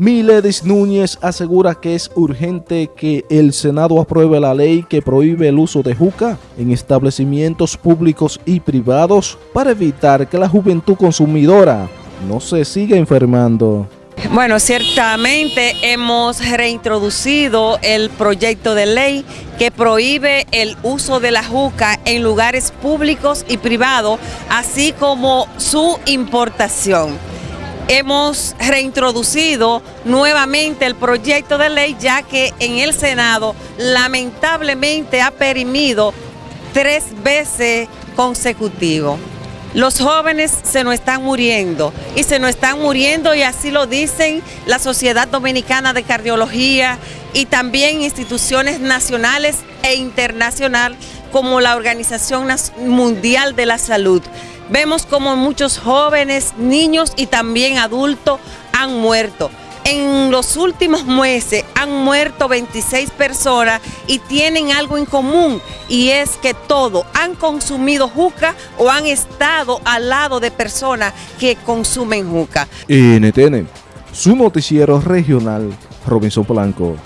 Miledis Núñez asegura que es urgente que el Senado apruebe la ley que prohíbe el uso de juca en establecimientos públicos y privados para evitar que la juventud consumidora no se siga enfermando. Bueno, ciertamente hemos reintroducido el proyecto de ley que prohíbe el uso de la juca en lugares públicos y privados, así como su importación hemos reintroducido nuevamente el proyecto de ley ya que en el Senado lamentablemente ha perimido tres veces consecutivo. Los jóvenes se nos están muriendo y se nos están muriendo y así lo dicen la Sociedad Dominicana de Cardiología y también instituciones nacionales e internacionales como la Organización Mundial de la Salud. Vemos como muchos jóvenes, niños y también adultos han muerto. En los últimos meses han muerto 26 personas y tienen algo en común y es que todos han consumido juca o han estado al lado de personas que consumen juca. NTN, su noticiero regional, Robinson Polanco.